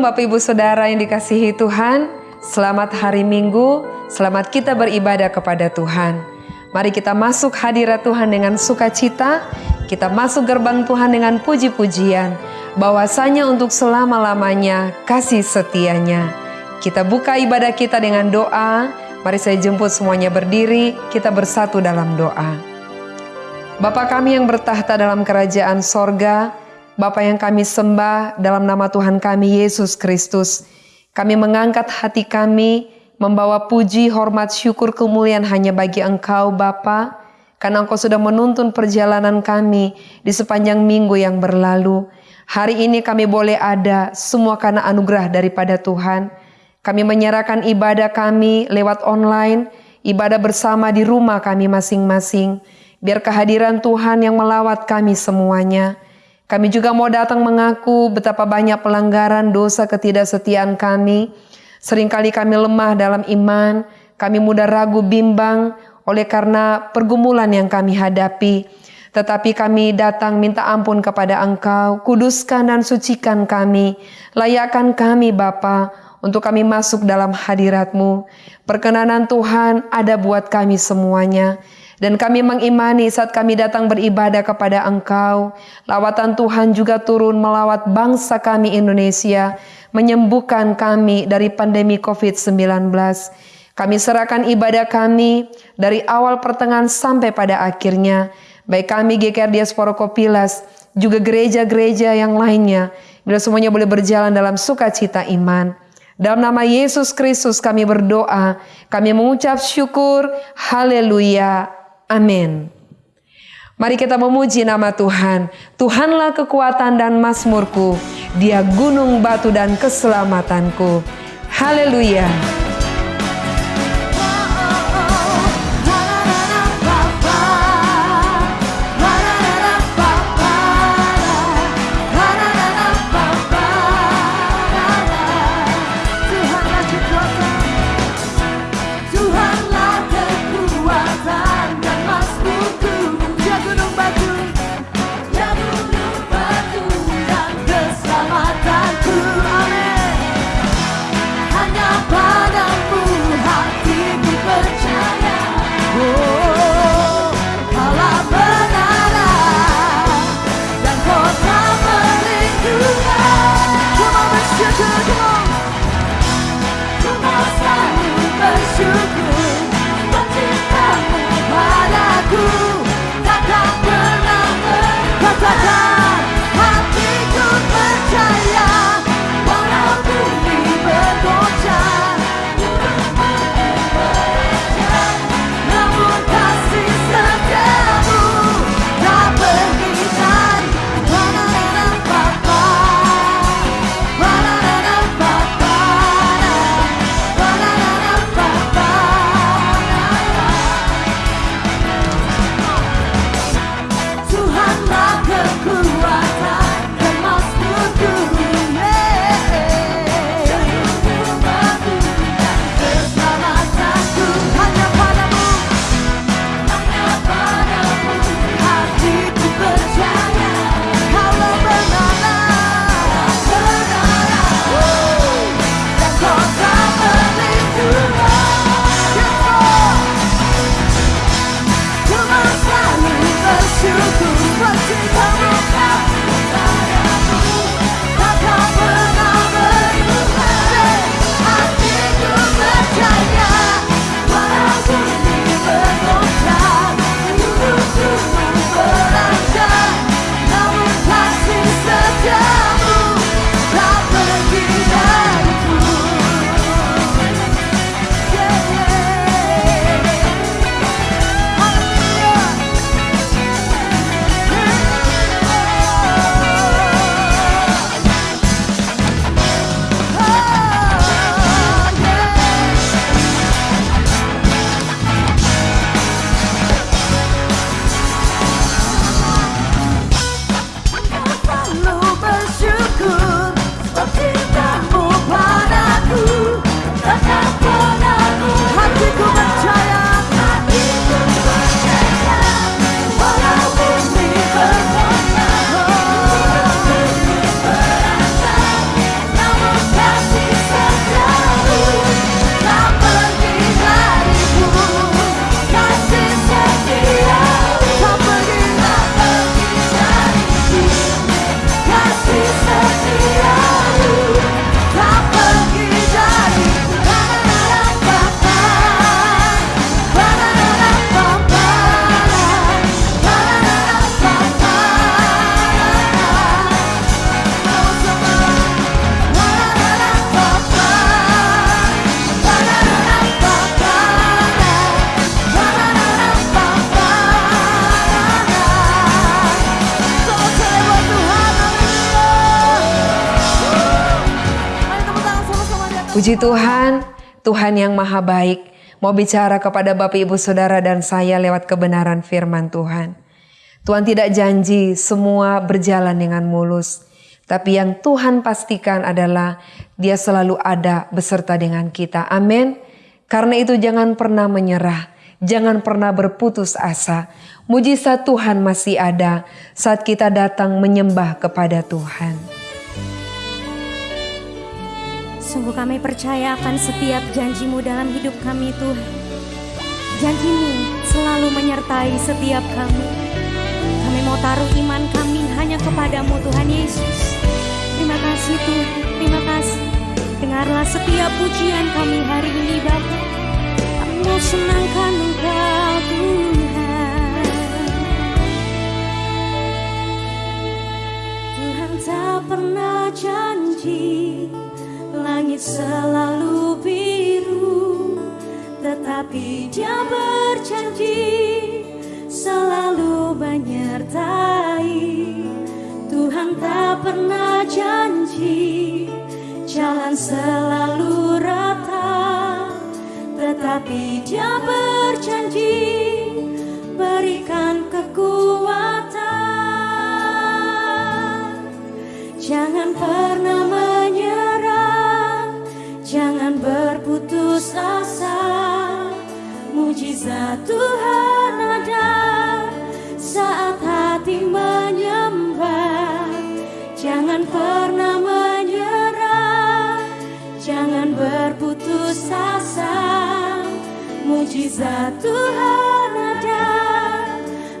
Shalom Bapak Ibu Saudara yang dikasihi Tuhan. Selamat hari Minggu, selamat kita beribadah kepada Tuhan. Mari kita masuk hadirat Tuhan dengan sukacita. Kita masuk gerbang Tuhan dengan puji-pujian. Bahwasanya untuk selama-lamanya kasih setianya. Kita buka ibadah kita dengan doa. Mari saya jemput semuanya berdiri, kita bersatu dalam doa. Bapa kami yang bertahta dalam kerajaan sorga, Bapa yang kami sembah dalam nama Tuhan kami Yesus Kristus. Kami mengangkat hati kami membawa puji, hormat, syukur, kemuliaan hanya bagi Engkau Bapa. Karena Engkau sudah menuntun perjalanan kami di sepanjang minggu yang berlalu. Hari ini kami boleh ada semua karena anugerah daripada Tuhan. Kami menyerahkan ibadah kami lewat online, ibadah bersama di rumah kami masing-masing. Biar kehadiran Tuhan yang melawat kami semuanya kami juga mau datang mengaku betapa banyak pelanggaran dosa ketidaksetiaan kami. Seringkali kami lemah dalam iman, kami mudah ragu bimbang oleh karena pergumulan yang kami hadapi. Tetapi kami datang minta ampun kepada Engkau, kuduskan dan sucikan kami, layakkan kami Bapa untuk kami masuk dalam hadiratmu. Perkenanan Tuhan ada buat kami semuanya. Dan kami mengimani saat kami datang beribadah kepada Engkau, lawatan Tuhan juga turun melawat bangsa kami Indonesia, menyembuhkan kami dari pandemi COVID-19. Kami serahkan ibadah kami dari awal pertengahan sampai pada akhirnya, baik kami GKR Diaspora Kopilas, juga gereja-gereja yang lainnya, bila semuanya boleh berjalan dalam sukacita iman. Dalam nama Yesus Kristus kami berdoa, kami mengucap syukur, haleluya, Amin. Mari kita memuji nama Tuhan. Tuhanlah kekuatan dan masmurku. Dia gunung batu dan keselamatanku. Haleluya. Puji Tuhan, Tuhan yang maha baik mau bicara kepada Bapak Ibu Saudara dan saya lewat kebenaran firman Tuhan. Tuhan tidak janji semua berjalan dengan mulus, tapi yang Tuhan pastikan adalah Dia selalu ada beserta dengan kita. Amin. Karena itu jangan pernah menyerah, jangan pernah berputus asa. Mujizat Tuhan masih ada saat kita datang menyembah kepada Tuhan. Sungguh kami percaya akan setiap janjimu dalam hidup kami Tuhan. Janjimu selalu menyertai setiap kami. Kami mau taruh iman kami hanya kepadamu Tuhan Yesus. Terima kasih Tuhan, terima kasih. Dengarlah setiap pujian kami hari ini Bapa. Kami mau senangkan Engkau Tuhan. Tuhan tak pernah janji selalu biru Tetapi dia berjanji selalu menyertai. Tuhan tak pernah janji jalan selalu rata Tetapi dia berjanji berikan kekuatan. Jangan pernah berputus asa. Mujizat Tuhan ada Saat hati menyembah. Jangan pernah menyerah Jangan berputus asa. Mujizat Tuhan ada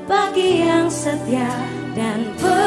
Bagi yang setia dan percaya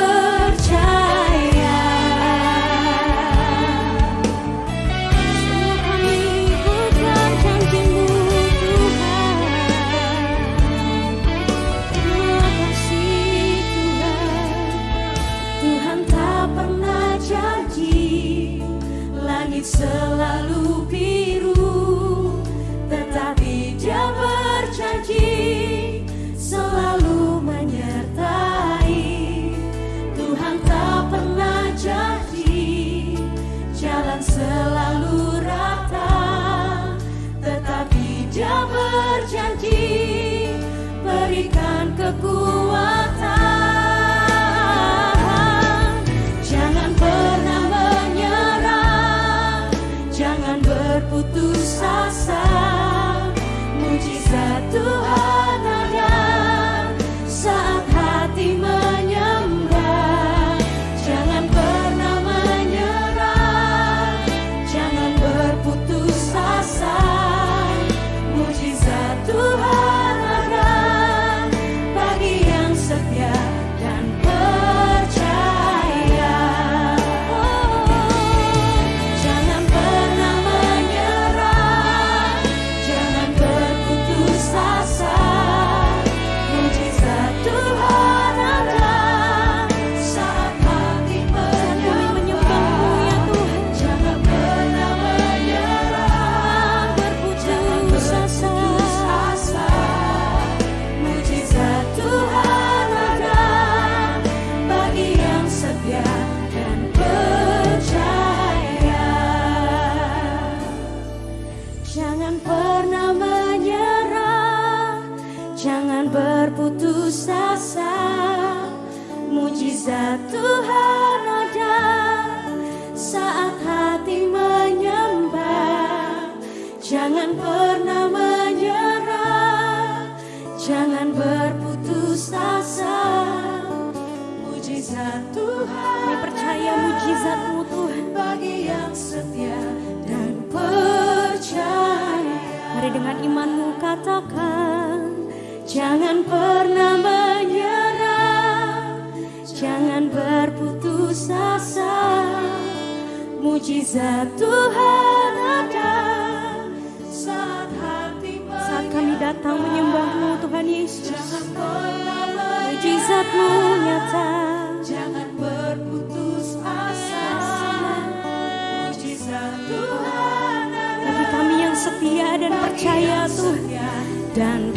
dan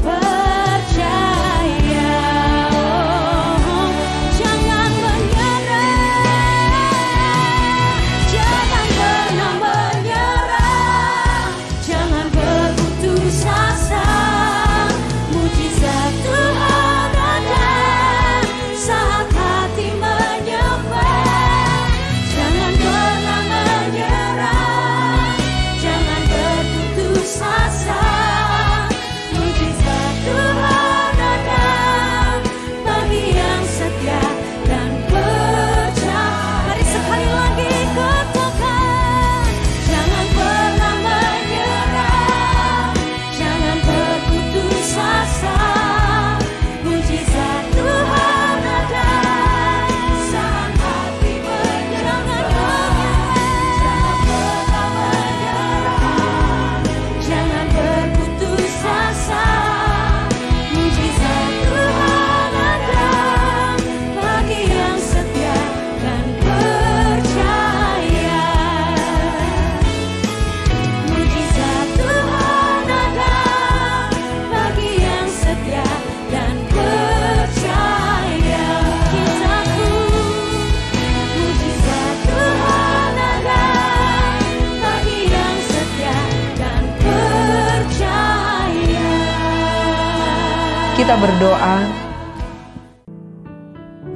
berdoa.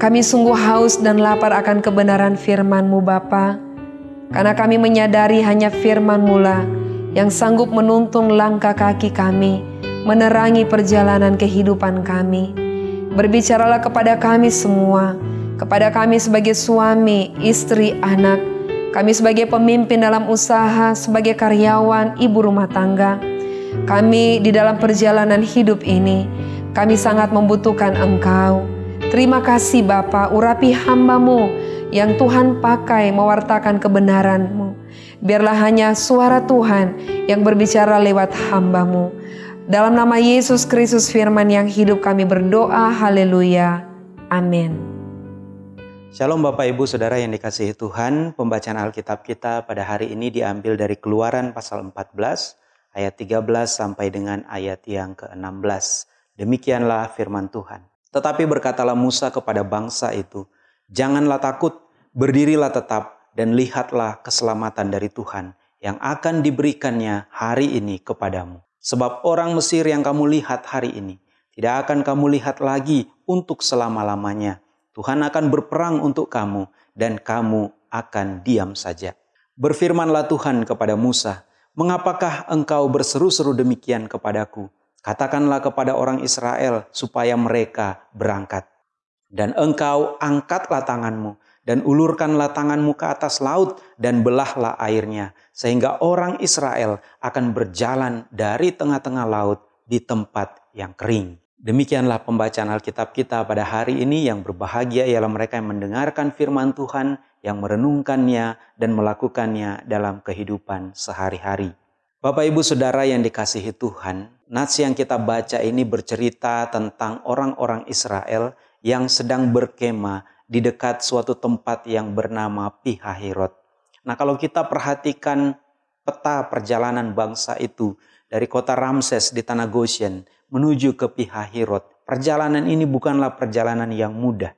Kami sungguh haus dan lapar akan kebenaran firman-Mu Bapa, karena kami menyadari hanya firman-Mu lah yang sanggup menuntun langkah kaki kami, menerangi perjalanan kehidupan kami. Berbicaralah kepada kami semua, kepada kami sebagai suami, istri, anak, kami sebagai pemimpin dalam usaha, sebagai karyawan, ibu rumah tangga, kami di dalam perjalanan hidup ini, kami sangat membutuhkan Engkau. Terima kasih Bapa, urapi hambamu yang Tuhan pakai mewartakan kebenaranmu. Biarlah hanya suara Tuhan yang berbicara lewat hambamu. Dalam nama Yesus Kristus firman yang hidup kami berdoa, haleluya. Amin. Shalom Bapak Ibu Saudara yang dikasihi Tuhan, pembacaan Alkitab kita pada hari ini diambil dari keluaran pasal 14 ayat 13 sampai dengan ayat yang ke-16. Demikianlah firman Tuhan. Tetapi berkatalah Musa kepada bangsa itu, Janganlah takut, berdirilah tetap, dan lihatlah keselamatan dari Tuhan yang akan diberikannya hari ini kepadamu. Sebab orang Mesir yang kamu lihat hari ini, tidak akan kamu lihat lagi untuk selama-lamanya. Tuhan akan berperang untuk kamu, dan kamu akan diam saja. Berfirmanlah Tuhan kepada Musa, Mengapakah engkau berseru-seru demikian kepadaku? Katakanlah kepada orang Israel supaya mereka berangkat. Dan engkau angkatlah tanganmu dan ulurkanlah tanganmu ke atas laut dan belahlah airnya. Sehingga orang Israel akan berjalan dari tengah-tengah laut di tempat yang kering. Demikianlah pembacaan Alkitab kita pada hari ini yang berbahagia ialah mereka yang mendengarkan firman Tuhan, yang merenungkannya dan melakukannya dalam kehidupan sehari-hari. Bapak Ibu Saudara yang dikasihi Tuhan, Nats yang kita baca ini bercerita tentang orang-orang Israel yang sedang berkemah di dekat suatu tempat yang bernama Pihahirot. Nah kalau kita perhatikan peta perjalanan bangsa itu dari kota Ramses di tanah Goshen menuju ke Pihahirot. Perjalanan ini bukanlah perjalanan yang mudah.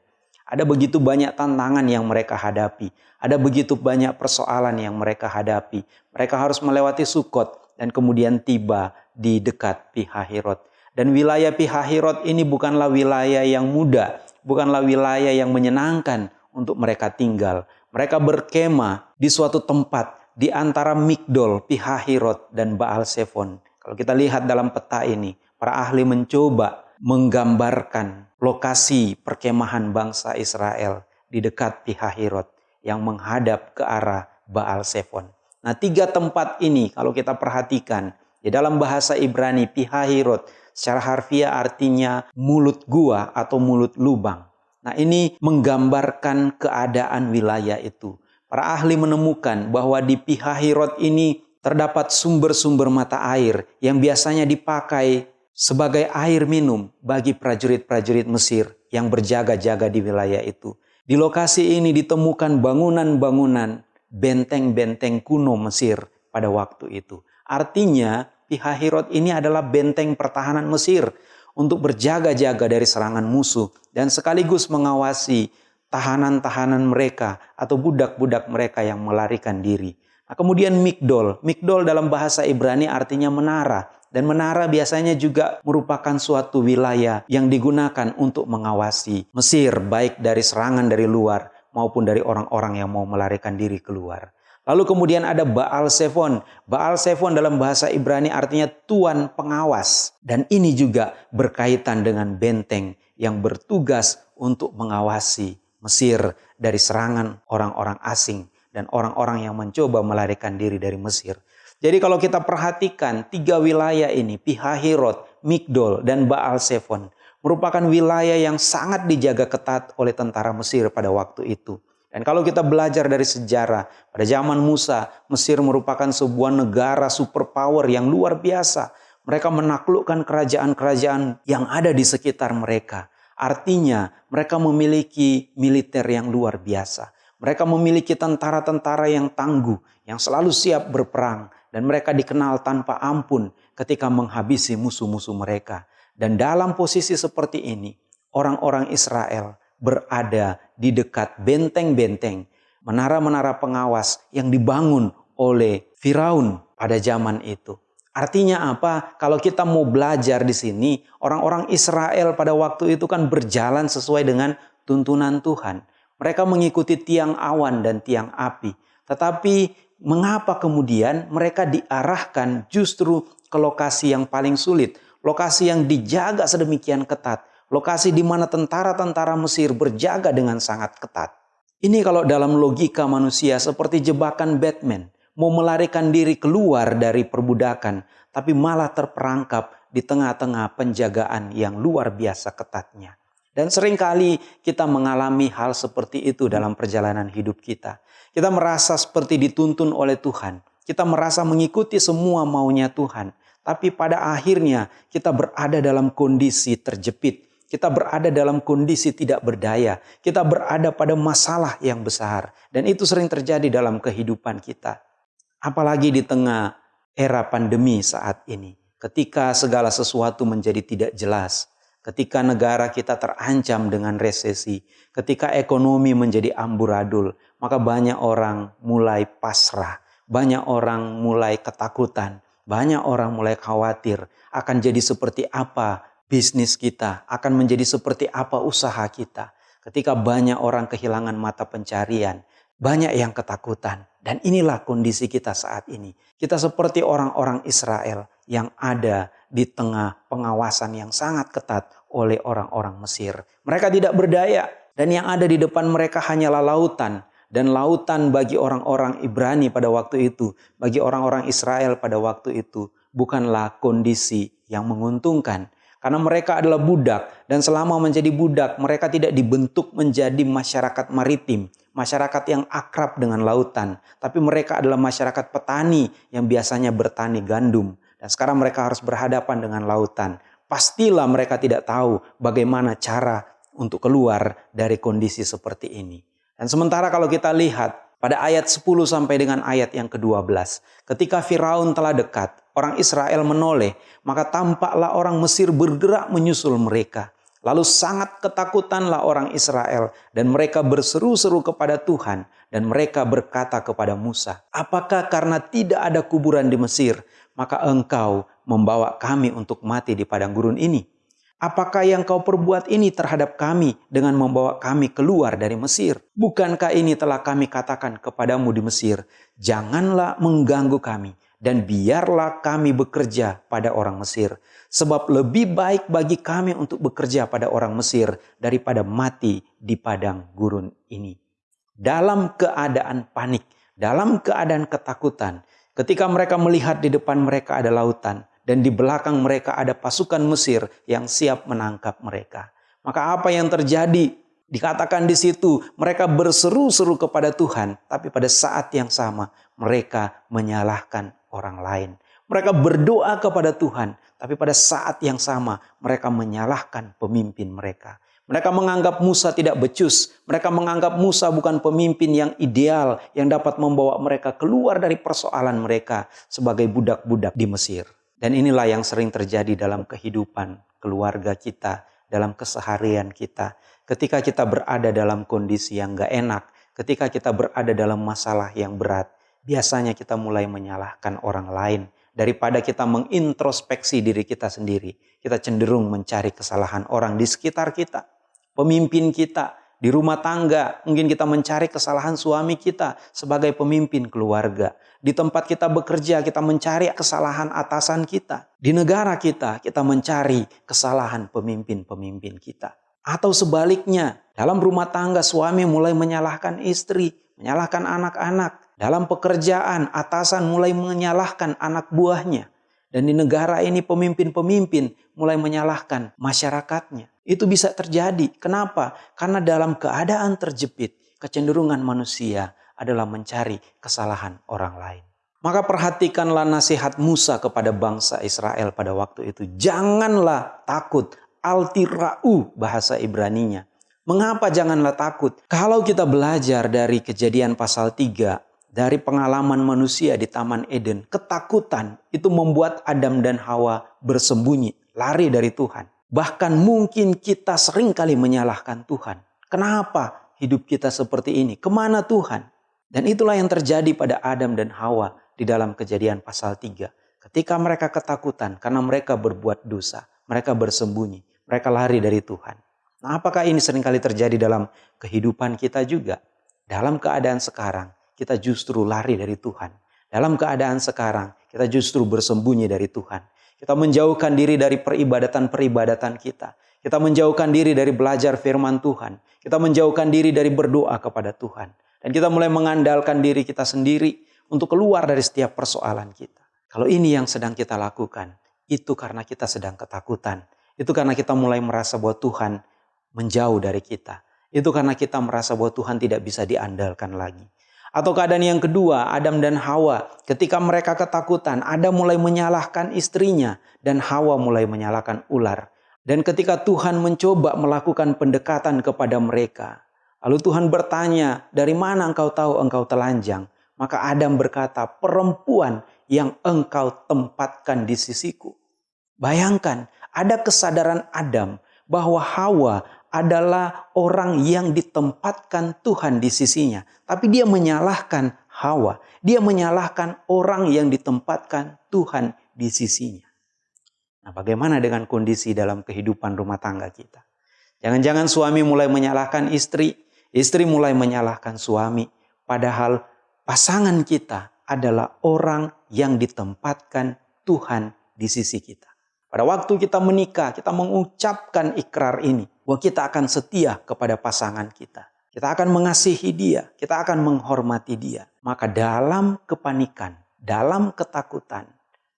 Ada begitu banyak tantangan yang mereka hadapi. Ada begitu banyak persoalan yang mereka hadapi. Mereka harus melewati Sukot dan kemudian tiba di dekat Pihahirot. Dan wilayah Pihahirot ini bukanlah wilayah yang mudah, bukanlah wilayah yang menyenangkan untuk mereka tinggal. Mereka berkemah di suatu tempat di antara Migdol, Pihahirot, dan Baal Sefon. Kalau kita lihat dalam peta ini, para ahli mencoba menggambarkan lokasi perkemahan bangsa Israel di dekat Pihahirot yang menghadap ke arah Baal Sefon. Nah tiga tempat ini kalau kita perhatikan di dalam bahasa Ibrani pihahirot secara harfiah artinya mulut gua atau mulut lubang. Nah ini menggambarkan keadaan wilayah itu. Para ahli menemukan bahwa di pihahirot ini terdapat sumber-sumber mata air yang biasanya dipakai sebagai air minum bagi prajurit-prajurit Mesir yang berjaga-jaga di wilayah itu. Di lokasi ini ditemukan bangunan-bangunan benteng-benteng kuno Mesir pada waktu itu. Artinya Pihahirot ini adalah benteng pertahanan Mesir untuk berjaga-jaga dari serangan musuh dan sekaligus mengawasi tahanan-tahanan mereka atau budak-budak mereka yang melarikan diri. Nah, kemudian Migdol. Migdol dalam bahasa Ibrani artinya menara. Dan menara biasanya juga merupakan suatu wilayah yang digunakan untuk mengawasi Mesir baik dari serangan dari luar maupun dari orang-orang yang mau melarikan diri keluar. Lalu kemudian ada Baal Sefon. Baal Sefon dalam bahasa Ibrani artinya tuan pengawas. Dan ini juga berkaitan dengan benteng yang bertugas untuk mengawasi Mesir dari serangan orang-orang asing dan orang-orang yang mencoba melarikan diri dari Mesir. Jadi kalau kita perhatikan tiga wilayah ini, Pihahirot, Migdol, dan Baal Sefon, merupakan wilayah yang sangat dijaga ketat oleh tentara Mesir pada waktu itu. Dan kalau kita belajar dari sejarah, pada zaman Musa, Mesir merupakan sebuah negara superpower yang luar biasa. Mereka menaklukkan kerajaan-kerajaan yang ada di sekitar mereka. Artinya, mereka memiliki militer yang luar biasa. Mereka memiliki tentara-tentara yang tangguh, yang selalu siap berperang, dan mereka dikenal tanpa ampun ketika menghabisi musuh-musuh mereka. Dan dalam posisi seperti ini, orang-orang Israel berada di dekat benteng-benteng, menara-menara pengawas yang dibangun oleh Firaun pada zaman itu. Artinya apa? Kalau kita mau belajar di sini, orang-orang Israel pada waktu itu kan berjalan sesuai dengan tuntunan Tuhan. Mereka mengikuti tiang awan dan tiang api. Tetapi mengapa kemudian mereka diarahkan justru ke lokasi yang paling sulit, lokasi yang dijaga sedemikian ketat, lokasi di mana tentara-tentara Mesir berjaga dengan sangat ketat. Ini kalau dalam logika manusia seperti jebakan Batman mau melarikan diri keluar dari perbudakan, tapi malah terperangkap di tengah-tengah penjagaan yang luar biasa ketatnya. Dan sering kali kita mengalami hal seperti itu dalam perjalanan hidup kita. Kita merasa seperti dituntun oleh Tuhan. Kita merasa mengikuti semua maunya Tuhan. Tapi pada akhirnya kita berada dalam kondisi terjepit. Kita berada dalam kondisi tidak berdaya. Kita berada pada masalah yang besar. Dan itu sering terjadi dalam kehidupan kita. Apalagi di tengah era pandemi saat ini. Ketika segala sesuatu menjadi tidak jelas. Ketika negara kita terancam dengan resesi. Ketika ekonomi menjadi amburadul. Maka banyak orang mulai pasrah. Banyak orang mulai ketakutan. Banyak orang mulai khawatir akan jadi seperti apa bisnis kita, akan menjadi seperti apa usaha kita. Ketika banyak orang kehilangan mata pencarian, banyak yang ketakutan. Dan inilah kondisi kita saat ini. Kita seperti orang-orang Israel yang ada di tengah pengawasan yang sangat ketat oleh orang-orang Mesir. Mereka tidak berdaya dan yang ada di depan mereka hanyalah lautan. Dan lautan bagi orang-orang Ibrani pada waktu itu, bagi orang-orang Israel pada waktu itu, bukanlah kondisi yang menguntungkan. Karena mereka adalah budak dan selama menjadi budak mereka tidak dibentuk menjadi masyarakat maritim masyarakat yang akrab dengan lautan, tapi mereka adalah masyarakat petani yang biasanya bertani gandum. Dan sekarang mereka harus berhadapan dengan lautan. Pastilah mereka tidak tahu bagaimana cara untuk keluar dari kondisi seperti ini. Dan sementara kalau kita lihat pada ayat 10 sampai dengan ayat yang ke-12, ketika Firaun telah dekat, orang Israel menoleh, maka tampaklah orang Mesir bergerak menyusul mereka. Lalu sangat ketakutanlah orang Israel dan mereka berseru-seru kepada Tuhan dan mereka berkata kepada Musa, "Apakah karena tidak ada kuburan di Mesir, maka engkau membawa kami untuk mati di padang gurun ini? Apakah yang kau perbuat ini terhadap kami dengan membawa kami keluar dari Mesir? Bukankah ini telah kami katakan kepadamu di Mesir, janganlah mengganggu kami dan biarlah kami bekerja pada orang Mesir. Sebab lebih baik bagi kami untuk bekerja pada orang Mesir daripada mati di padang gurun ini. Dalam keadaan panik, dalam keadaan ketakutan, ketika mereka melihat di depan mereka ada lautan dan di belakang mereka ada pasukan Mesir yang siap menangkap mereka. Maka apa yang terjadi? Dikatakan di situ mereka berseru-seru kepada Tuhan, tapi pada saat yang sama mereka menyalahkan orang lain. Mereka berdoa kepada Tuhan, tapi pada saat yang sama mereka menyalahkan pemimpin mereka. Mereka menganggap Musa tidak becus. Mereka menganggap Musa bukan pemimpin yang ideal yang dapat membawa mereka keluar dari persoalan mereka sebagai budak-budak di Mesir. Dan inilah yang sering terjadi dalam kehidupan keluarga kita, dalam keseharian kita. Ketika kita berada dalam kondisi yang gak enak, ketika kita berada dalam masalah yang berat, biasanya kita mulai menyalahkan orang lain. Daripada kita mengintrospeksi diri kita sendiri, kita cenderung mencari kesalahan orang di sekitar kita, pemimpin kita, di rumah tangga, mungkin kita mencari kesalahan suami kita sebagai pemimpin keluarga. Di tempat kita bekerja, kita mencari kesalahan atasan kita. Di negara kita, kita mencari kesalahan pemimpin-pemimpin kita. Atau sebaliknya, dalam rumah tangga suami mulai menyalahkan istri, menyalahkan anak-anak, dalam pekerjaan, atasan mulai menyalahkan anak buahnya. Dan di negara ini pemimpin-pemimpin mulai menyalahkan masyarakatnya. Itu bisa terjadi. Kenapa? Karena dalam keadaan terjepit, kecenderungan manusia adalah mencari kesalahan orang lain. Maka perhatikanlah nasihat Musa kepada bangsa Israel pada waktu itu. Janganlah takut, altira'u bahasa Ibraninya. Mengapa janganlah takut? Kalau kita belajar dari kejadian pasal 3 dari pengalaman manusia di Taman Eden, ketakutan itu membuat Adam dan Hawa bersembunyi, lari dari Tuhan. Bahkan mungkin kita sering kali menyalahkan Tuhan. Kenapa hidup kita seperti ini? Ke mana Tuhan? Dan itulah yang terjadi pada Adam dan Hawa di dalam kejadian pasal 3. Ketika mereka ketakutan karena mereka berbuat dosa, mereka bersembunyi, mereka lari dari Tuhan. Nah, apakah ini sering kali terjadi dalam kehidupan kita juga? Dalam keadaan sekarang, kita justru lari dari Tuhan. Dalam keadaan sekarang, kita justru bersembunyi dari Tuhan. Kita menjauhkan diri dari peribadatan-peribadatan kita. Kita menjauhkan diri dari belajar firman Tuhan. Kita menjauhkan diri dari berdoa kepada Tuhan. Dan kita mulai mengandalkan diri kita sendiri untuk keluar dari setiap persoalan kita. Kalau ini yang sedang kita lakukan, itu karena kita sedang ketakutan. Itu karena kita mulai merasa bahwa Tuhan menjauh dari kita. Itu karena kita merasa bahwa Tuhan tidak bisa diandalkan lagi. Atau keadaan yang kedua, Adam dan Hawa, ketika mereka ketakutan, Adam mulai menyalahkan istrinya dan Hawa mulai menyalahkan ular. Dan ketika Tuhan mencoba melakukan pendekatan kepada mereka, lalu Tuhan bertanya, "Dari mana engkau tahu engkau telanjang?" Maka Adam berkata, "Perempuan yang engkau tempatkan di sisiku." Bayangkan, ada kesadaran Adam bahwa Hawa adalah orang yang ditempatkan Tuhan di sisinya. Tapi dia menyalahkan Hawa. Dia menyalahkan orang yang ditempatkan Tuhan di sisinya. Nah bagaimana dengan kondisi dalam kehidupan rumah tangga kita? Jangan-jangan suami mulai menyalahkan istri, istri mulai menyalahkan suami. Padahal pasangan kita adalah orang yang ditempatkan Tuhan di sisi kita. Pada waktu kita menikah, kita mengucapkan ikrar ini bahwa kita akan setia kepada pasangan kita. Kita akan mengasihi dia, kita akan menghormati dia. Maka dalam kepanikan, dalam ketakutan,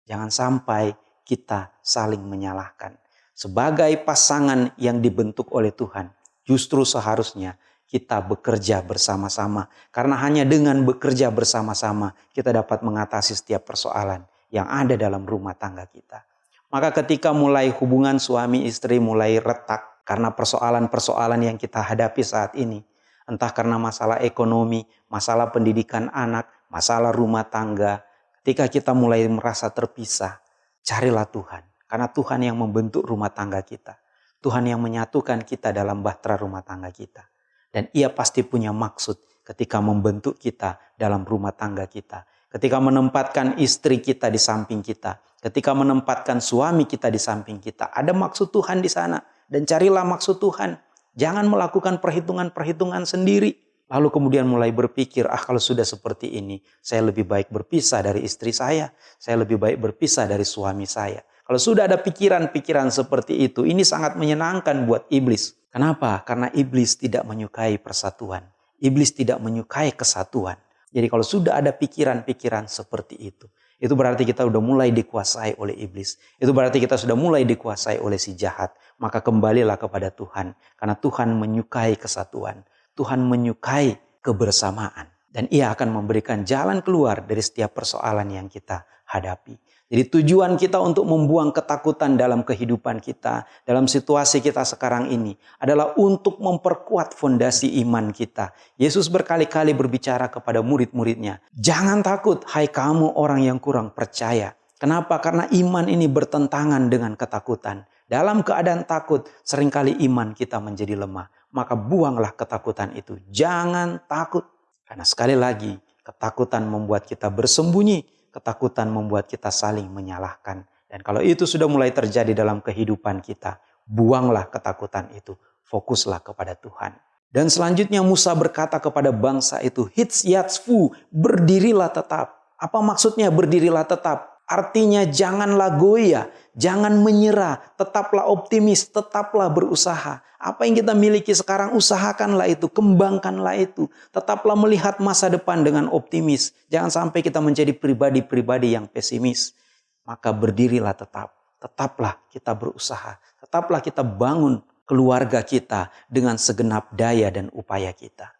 jangan sampai kita saling menyalahkan. Sebagai pasangan yang dibentuk oleh Tuhan, justru seharusnya kita bekerja bersama-sama. Karena hanya dengan bekerja bersama-sama kita dapat mengatasi setiap persoalan yang ada dalam rumah tangga kita. Maka ketika mulai hubungan suami istri mulai retak karena persoalan-persoalan yang kita hadapi saat ini, entah karena masalah ekonomi, masalah pendidikan anak, masalah rumah tangga, ketika kita mulai merasa terpisah, carilah Tuhan. Karena Tuhan yang membentuk rumah tangga kita. Tuhan yang menyatukan kita dalam bahtera rumah tangga kita. Dan ia pasti punya maksud ketika membentuk kita dalam rumah tangga kita. Ketika menempatkan istri kita di samping kita, ketika menempatkan suami kita di samping kita, ada maksud Tuhan di sana dan carilah maksud Tuhan. Jangan melakukan perhitungan-perhitungan sendiri. Lalu kemudian mulai berpikir, ah kalau sudah seperti ini, saya lebih baik berpisah dari istri saya, saya lebih baik berpisah dari suami saya. Kalau sudah ada pikiran-pikiran seperti itu, ini sangat menyenangkan buat iblis. Kenapa? Karena iblis tidak menyukai persatuan. Iblis tidak menyukai kesatuan. Jadi kalau sudah ada pikiran-pikiran seperti itu, itu berarti kita sudah mulai dikuasai oleh iblis. Itu berarti kita sudah mulai dikuasai oleh si jahat. Maka kembalilah kepada Tuhan. Karena Tuhan menyukai kesatuan. Tuhan menyukai kebersamaan. Dan ia akan memberikan jalan keluar dari setiap persoalan yang kita hadapi. Jadi tujuan kita untuk membuang ketakutan dalam kehidupan kita, dalam situasi kita sekarang ini adalah untuk memperkuat fondasi iman kita. Yesus berkali-kali berbicara kepada murid-muridnya, "Jangan takut, hai kamu orang yang kurang percaya." Kenapa? Karena iman ini bertentangan dengan ketakutan. Dalam keadaan takut, sering kali iman kita menjadi lemah. Maka buanglah ketakutan itu. Jangan takut. Karena sekali lagi, ketakutan membuat kita bersembunyi ketakutan membuat kita saling menyalahkan. Dan kalau itu sudah mulai terjadi dalam kehidupan kita, buanglah ketakutan itu. Fokuslah kepada Tuhan. Dan selanjutnya Musa berkata kepada bangsa itu, Hits yatsfu, berdirilah tetap. Apa maksudnya berdirilah tetap? Artinya janganlah goyah, jangan menyerah, tetaplah optimis, tetaplah berusaha. Apa yang kita miliki sekarang usahakanlah itu, kembangkanlah itu. Tetaplah melihat masa depan dengan optimis. Jangan sampai kita menjadi pribadi-pribadi yang pesimis. Maka berdirilah tetap, tetaplah kita berusaha, tetaplah kita bangun keluarga kita dengan segenap daya dan upaya kita.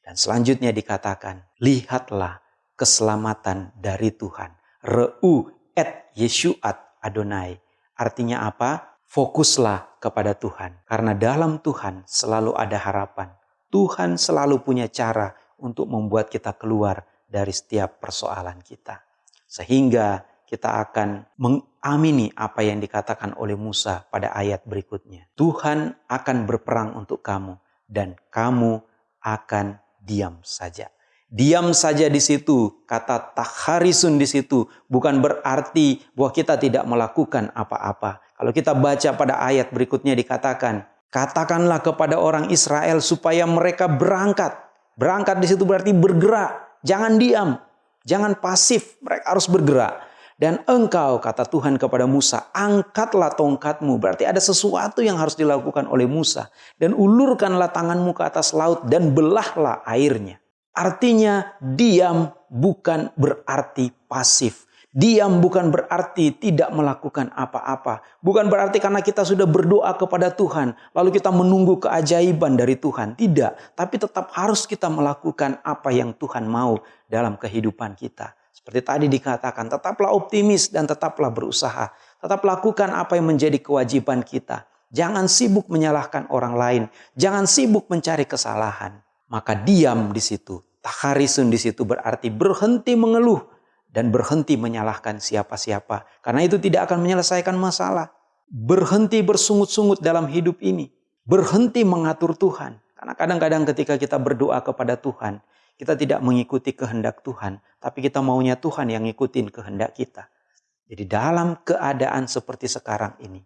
Dan selanjutnya dikatakan, lihatlah keselamatan dari Tuhan Re'u et Yeshuat Adonai. Artinya apa? Fokuslah kepada Tuhan. Karena dalam Tuhan selalu ada harapan. Tuhan selalu punya cara untuk membuat kita keluar dari setiap persoalan kita. Sehingga kita akan mengamini apa yang dikatakan oleh Musa pada ayat berikutnya. Tuhan akan berperang untuk kamu dan kamu akan diam saja. Diam saja di situ, kata takharisun di situ bukan berarti bahwa kita tidak melakukan apa-apa. Kalau kita baca pada ayat berikutnya dikatakan, katakanlah kepada orang Israel supaya mereka berangkat. Berangkat di situ berarti bergerak, jangan diam, jangan pasif, mereka harus bergerak. Dan engkau, kata Tuhan kepada Musa, angkatlah tongkatmu. Berarti ada sesuatu yang harus dilakukan oleh Musa. Dan ulurkanlah tanganmu ke atas laut dan belahlah airnya. Artinya diam bukan berarti pasif. Diam bukan berarti tidak melakukan apa-apa. Bukan berarti karena kita sudah berdoa kepada Tuhan, lalu kita menunggu keajaiban dari Tuhan. Tidak, tapi tetap harus kita melakukan apa yang Tuhan mau dalam kehidupan kita. Seperti tadi dikatakan, tetaplah optimis dan tetaplah berusaha. Tetap lakukan apa yang menjadi kewajiban kita. Jangan sibuk menyalahkan orang lain. Jangan sibuk mencari kesalahan. Maka diam di situ. Taharisun di situ berarti berhenti mengeluh dan berhenti menyalahkan siapa-siapa. Karena itu tidak akan menyelesaikan masalah. Berhenti bersungut-sungut dalam hidup ini. Berhenti mengatur Tuhan. Karena kadang-kadang ketika kita berdoa kepada Tuhan, kita tidak mengikuti kehendak Tuhan, tapi kita maunya Tuhan yang ngikutin kehendak kita. Jadi dalam keadaan seperti sekarang ini,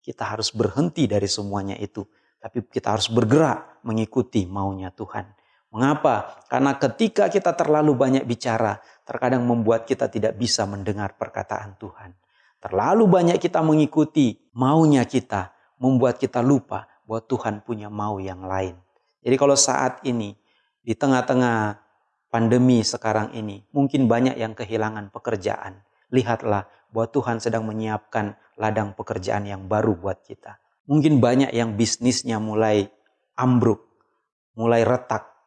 kita harus berhenti dari semuanya itu. Tapi kita harus bergerak mengikuti maunya Tuhan. Mengapa? Karena ketika kita terlalu banyak bicara, terkadang membuat kita tidak bisa mendengar perkataan Tuhan. Terlalu banyak kita mengikuti maunya kita, membuat kita lupa bahwa Tuhan punya mau yang lain. Jadi kalau saat ini di tengah-tengah pandemi sekarang ini, mungkin banyak yang kehilangan pekerjaan. Lihatlah bahwa Tuhan sedang menyiapkan ladang pekerjaan yang baru buat kita. Mungkin banyak yang bisnisnya mulai ambruk, mulai retak.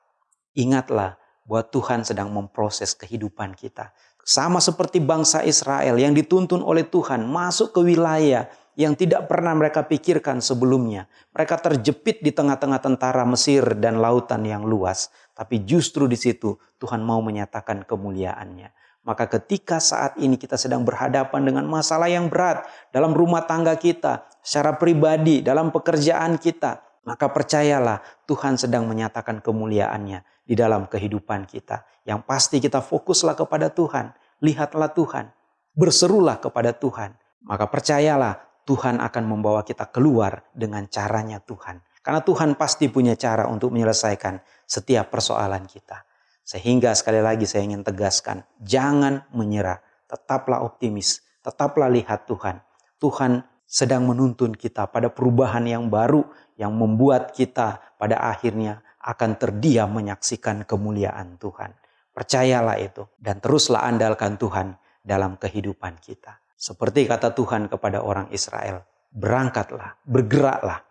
Ingatlah bahwa Tuhan sedang memproses kehidupan kita. Sama seperti bangsa Israel yang dituntun oleh Tuhan masuk ke wilayah yang tidak pernah mereka pikirkan sebelumnya. Mereka terjepit di tengah-tengah tentara Mesir dan lautan yang luas. Tapi justru di situ Tuhan mau menyatakan kemuliaannya. Maka ketika saat ini kita sedang berhadapan dengan masalah yang berat dalam rumah tangga kita, secara pribadi, dalam pekerjaan kita, maka percayalah Tuhan sedang menyatakan kemuliaannya di dalam kehidupan kita. Yang pasti kita fokuslah kepada Tuhan, lihatlah Tuhan, berserulah kepada Tuhan. Maka percayalah Tuhan akan membawa kita keluar dengan caranya Tuhan. Karena Tuhan pasti punya cara untuk menyelesaikan setiap persoalan kita. Sehingga sekali lagi saya ingin tegaskan, jangan menyerah. Tetaplah optimis, tetaplah lihat Tuhan. Tuhan sedang menuntun kita pada perubahan yang baru yang membuat kita pada akhirnya akan terdiam menyaksikan kemuliaan Tuhan. Percayalah itu dan teruslah andalkan Tuhan dalam kehidupan kita. Seperti kata Tuhan kepada orang Israel, berangkatlah, bergeraklah.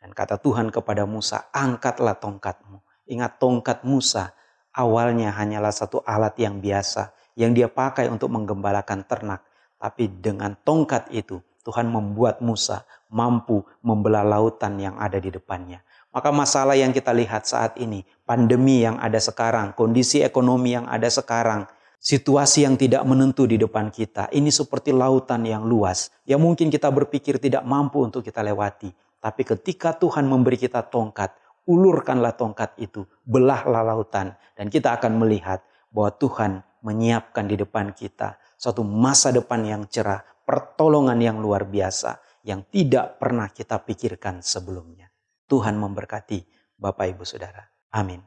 Dan kata Tuhan kepada Musa, angkatlah tongkatmu. Ingat tongkat Musa awalnya hanyalah satu alat yang biasa yang dia pakai untuk menggembalakan ternak. Tapi dengan tongkat itu Tuhan membuat Musa mampu membelah lautan yang ada di depannya. Maka masalah yang kita lihat saat ini, pandemi yang ada sekarang, kondisi ekonomi yang ada sekarang, situasi yang tidak menentu di depan kita. Ini seperti lautan yang luas yang mungkin kita berpikir tidak mampu untuk kita lewati. Tapi ketika Tuhan memberi kita tongkat, ulurkanlah tongkat itu, belahlah lautan dan kita akan melihat bahwa Tuhan menyiapkan di depan kita suatu masa depan yang cerah, pertolongan yang luar biasa yang tidak pernah kita pikirkan sebelumnya. Tuhan memberkati Bapak Ibu Saudara. Amin.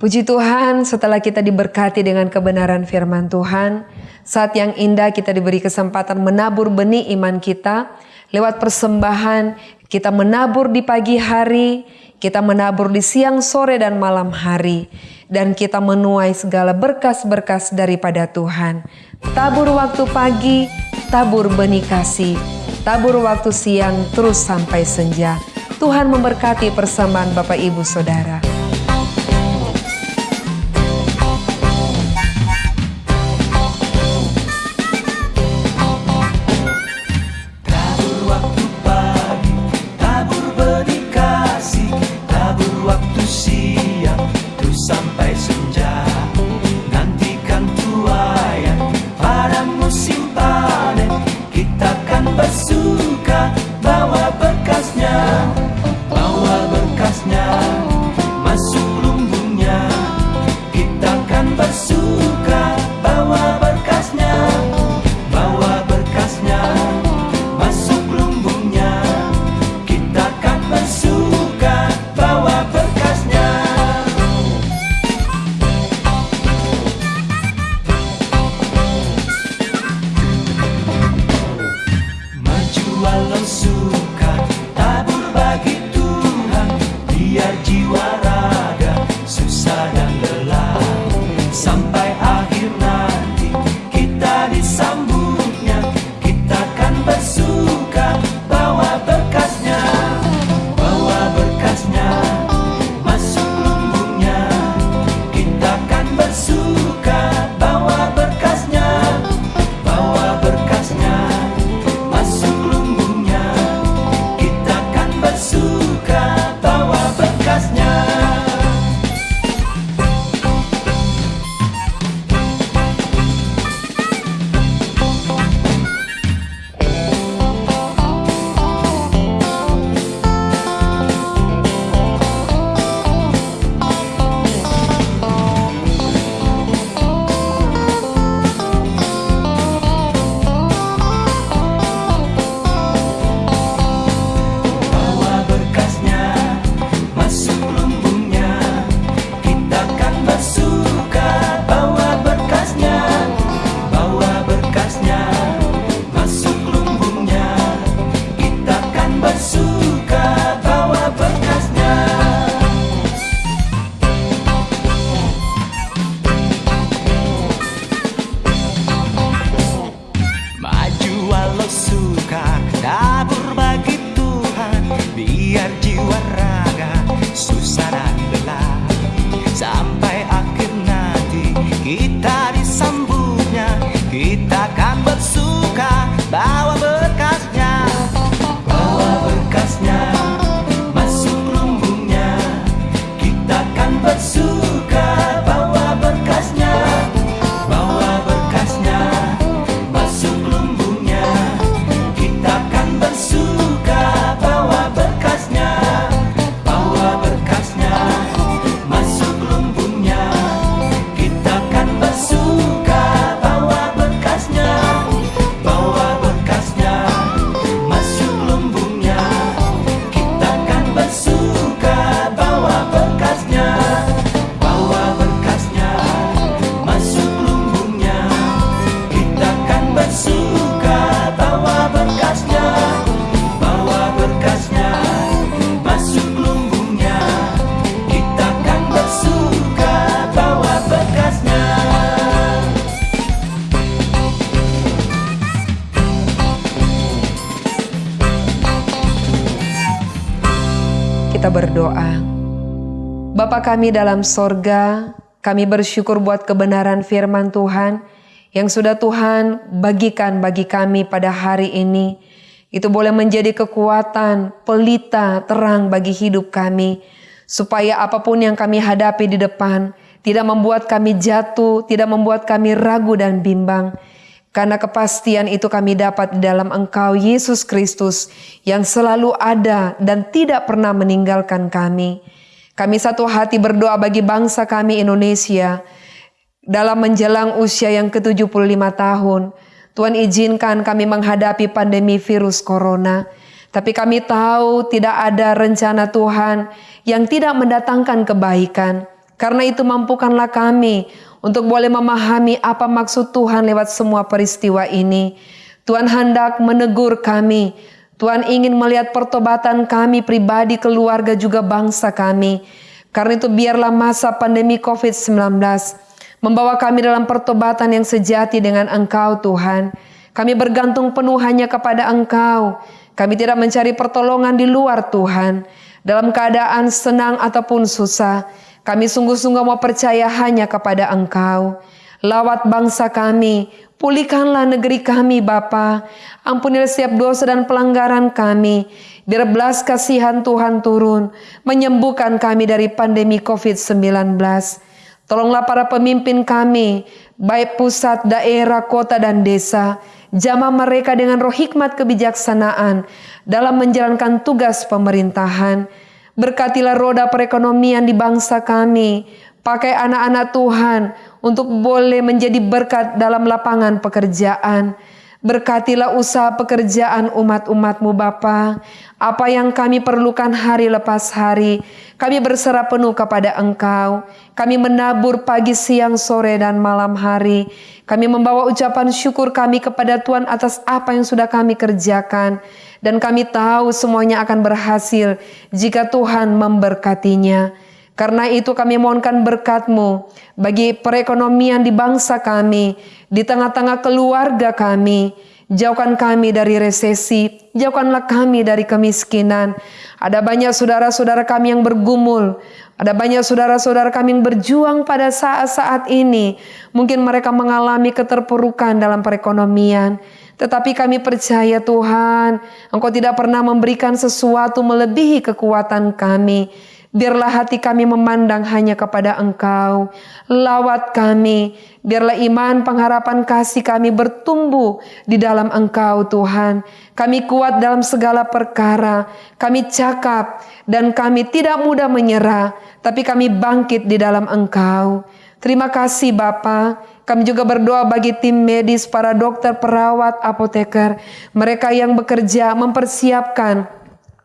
Puji Tuhan, setelah kita diberkati dengan kebenaran firman Tuhan, saat yang indah kita diberi kesempatan menabur benih iman kita lewat persembahan, kita menabur di pagi hari, kita menabur di siang, sore, dan malam hari, dan kita menuai segala berkas-berkas daripada Tuhan. Tabur waktu pagi, tabur benih kasih, tabur waktu siang, terus sampai senja. Tuhan memberkati persembahan Bapak Ibu Saudara. Kami dalam sorga, kami bersyukur buat kebenaran firman Tuhan yang sudah Tuhan bagikan bagi kami pada hari ini. Itu boleh menjadi kekuatan, pelita, terang bagi hidup kami. Supaya apa pun yang kami hadapi di depan, tidak membuat kami jatuh, tidak membuat kami ragu dan bimbang. Karena kepastian itu kami dapat di dalam Engkau Yesus Kristus yang selalu ada dan tidak pernah meninggalkan kami. Kami satu hati berdoa bagi bangsa kami Indonesia dalam menjelang usia yang ke-75 tahun. Tuhan izinkan kami menghadapi pandemi virus corona. Tapi kami tahu tidak ada rencana Tuhan yang tidak mendatangkan kebaikan. Karena itu mampukanlah kami untuk boleh memahami apa maksud Tuhan lewat semua peristiwa ini. Tuhan hendak menegur kami. Tuhan ingin melihat pertobatan kami pribadi, keluarga juga bangsa kami. Karena itu biarlah masa pandemi COVID-19 membawa kami dalam pertobatan yang sejati dengan Engkau Tuhan. Kami bergantung penuh hanya kepada Engkau. Kami tidak mencari pertolongan di luar Tuhan. Dalam keadaan senang ataupun susah, kami sungguh-sungguh mau percaya hanya kepada Engkau. Lawat bangsa kami, pulihkanlah negeri kami Bapa. Ampunilah setiap dosa dan pelanggaran kami. Biar belas kasihan Tuhan turun, menyembuhkan kami dari pandemi COVID-19. Tolonglah para pemimpin kami, baik pusat, daerah, kota, dan desa. Jamah mereka dengan roh hikmat kebijaksanaan dalam menjalankan tugas pemerintahan Berkatilah roda perekonomian di bangsa kami. Pakai anak-anak Tuhan untuk boleh menjadi berkat dalam lapangan pekerjaan. Berkatilah usaha pekerjaan umat-umatmu Bapa. Apa yang kami perlukan hari lepas hari, kami berserah penuh kepada Engkau. Kami menabur pagi, siang, sore, dan malam hari. Kami membawa ucapan syukur kami kepada Tuhan atas apa yang sudah kami kerjakan. Dan kami tahu semuanya akan berhasil jika Tuhan memberkatinya. Karena itu kami mohonkan berkat-Mu bagi perekonomian di bangsa kami, di tengah-tengah keluarga kami. Jauhkan kami dari resesi, jauhkanlah kami dari kemiskinan. Ada banyak saudara-saudara kami yang bergumul, ada banyak saudara-saudara kami yang berjuang pada saat-saat ini. Mungkin mereka mengalami keterpurukan dalam perekonomian. Tetapi kami percaya Tuhan, Engkau tidak pernah memberikan sesuatu melebihi kekuatan kami. Biarlah hati kami memandang hanya kepada Engkau. Lawat kami, biarlah iman, pengharapan, kasih kami bertumbuh di dalam Engkau Tuhan. Kami kuat dalam segala perkara, kami cakap dan kami tidak mudah menyerah, tapi kami bangkit di dalam Engkau. Terima kasih Bapa. Kami juga berdoa bagi tim medis, para dokter, perawat, apoteker, mereka yang bekerja mempersiapkan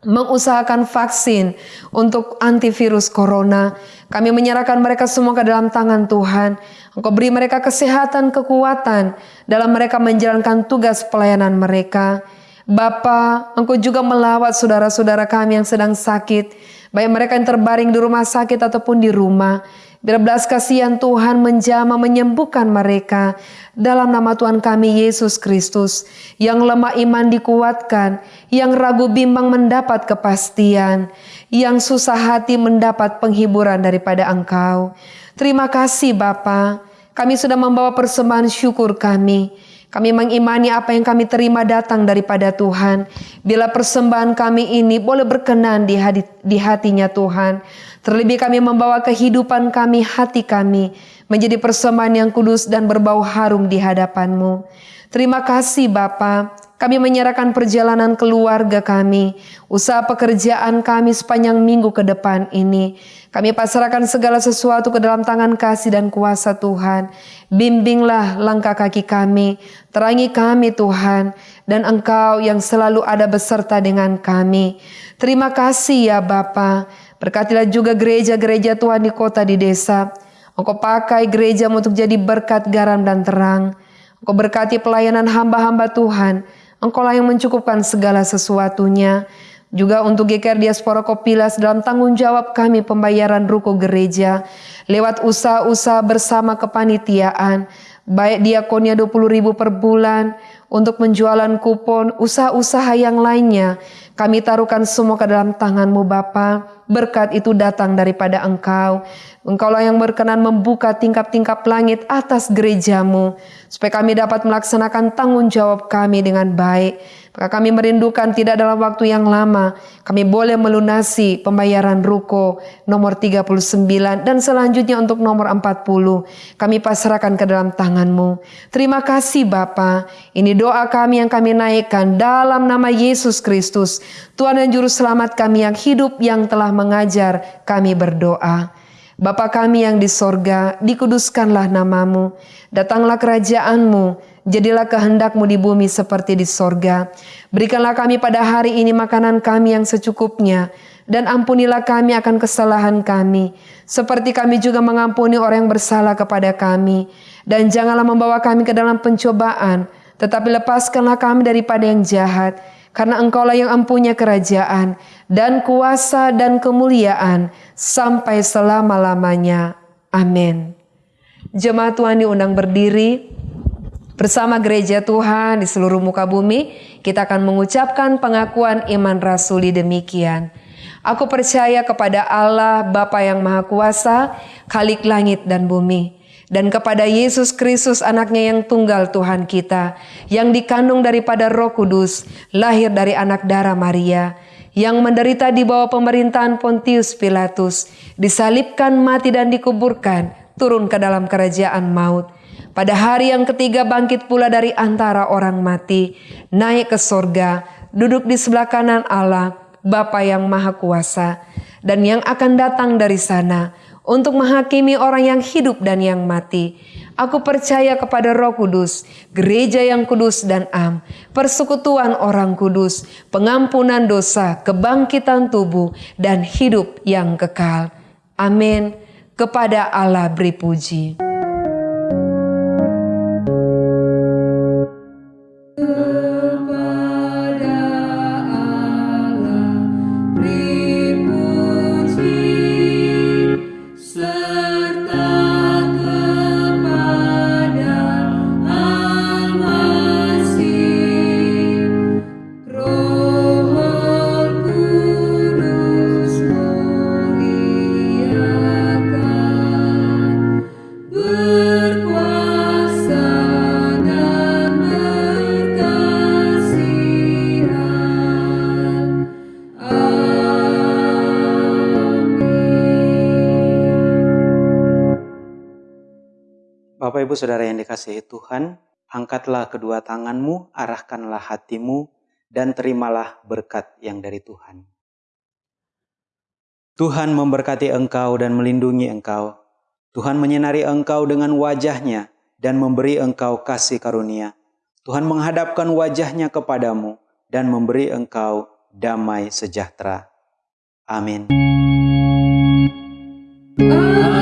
mengusahakan vaksin untuk antivirus corona. Kami menyerahkan mereka semua ke dalam tangan Tuhan. Engkau beri mereka kesehatan, kekuatan dalam mereka menjalankan tugas pelayanan mereka. Bapa, Engkau juga melawat saudara-saudara kami yang sedang sakit, baik mereka yang terbaring di rumah sakit ataupun di rumah. Biar belas kasihan Tuhan menjama menyembuhkan mereka dalam nama Tuhan kami Yesus Kristus. Yang lemah iman dikuatkan, yang ragu bimbang mendapat kepastian, yang susah hati mendapat penghiburan daripada Engkau. Terima kasih Bapa. Kami sudah membawa persembahan syukur kami. Kami mengimani apa yang kami terima datang daripada Tuhan. Bila persembahan kami ini boleh berkenan di, hati, di hatinya Tuhan. Terlebih kami membawa kehidupan kami, hati kami, menjadi persembahan yang kudus dan berbau harum di hadapanmu. Terima kasih Bapa. Kami menyerahkan perjalanan keluarga kami, usaha pekerjaan kami sepanjang minggu ke depan ini. Kami pasrahkan segala sesuatu ke dalam tangan kasih dan kuasa Tuhan. Bimbinglah langkah kaki kami, terangi kami Tuhan, dan Engkau yang selalu ada beserta dengan kami. Terima kasih ya Bapa. Berkatilah juga gereja-gereja Tuhan di kota di desa. Engkau pakai gereja untuk jadi berkat garam dan terang. Engkau berkati pelayanan hamba-hamba Tuhan. Engkau lah yang mencukupkan segala sesuatunya. Juga untuk GKR Diaspora Kopilas dalam tanggung jawab kami pembayaran ruko gereja. Lewat usaha-usaha bersama kepanitiaan. Baik diakonia 20 ribu per bulan untuk penjualan kupon, usaha-usaha yang lainnya. Kami taruhkan semua ke dalam tanganmu Bapa. Berkat itu datang daripada Engkau. Engkaulah yang berkenan membuka tingkap-tingkap langit atas gerejamu. Supaya kami dapat melaksanakan tanggung jawab kami dengan baik. Maka kami merindukan tidak dalam waktu yang lama. Kami boleh melunasi pembayaran ruko nomor 39 dan selanjutnya untuk nomor 40. Kami pasrahkan ke dalam tanganmu. Terima kasih Bapa. Ini doa kami yang kami naikkan dalam nama Yesus Kristus. Tuhan dan Juru Selamat kami yang hidup yang telah mengajar kami berdoa. Bapa kami yang di sorga, dikuduskanlah namamu. Datanglah kerajaanmu, jadilah kehendakmu di bumi seperti di sorga. Berikanlah kami pada hari ini makanan kami yang secukupnya, dan ampunilah kami akan kesalahan kami, seperti kami juga mengampuni orang yang bersalah kepada kami. Dan janganlah membawa kami ke dalam pencobaan, tetapi lepaskanlah kami daripada yang jahat, karena engkaulah yang empunya kerajaan, dan kuasa dan kemuliaan, sampai selama-lamanya. Amin. Jemaat Tuhan diundang berdiri, Bersama gereja Tuhan di seluruh muka bumi, kita akan mengucapkan pengakuan iman rasuli demikian. Aku percaya kepada Allah Bapa yang Maha Kuasa, Khalik langit dan bumi, dan kepada Yesus Kristus anaknya yang tunggal Tuhan kita, yang dikandung daripada roh kudus, lahir dari anak darah Maria, yang menderita di bawah pemerintahan Pontius Pilatus, disalibkan mati dan dikuburkan, turun ke dalam kerajaan maut, pada hari yang ketiga bangkit pula dari antara orang mati, naik ke sorga, duduk di sebelah kanan Allah, Bapa yang Maha Kuasa, dan yang akan datang dari sana untuk menghakimi orang yang hidup dan yang mati. Aku percaya kepada Roh Kudus, gereja yang kudus dan am, persekutuan orang kudus, pengampunan dosa, kebangkitan tubuh, dan hidup yang kekal. Amin. Kepada Allah beri puji. Ibu Saudara yang dikasihi Tuhan, angkatlah kedua tanganmu, arahkanlah hatimu, dan terimalah berkat yang dari Tuhan. Tuhan memberkati engkau dan melindungi engkau. Tuhan menyinari engkau dengan wajahnya dan memberi engkau kasih karunia. Tuhan menghadapkan wajahnya kepadamu dan memberi engkau damai sejahtera. Amin. Amin.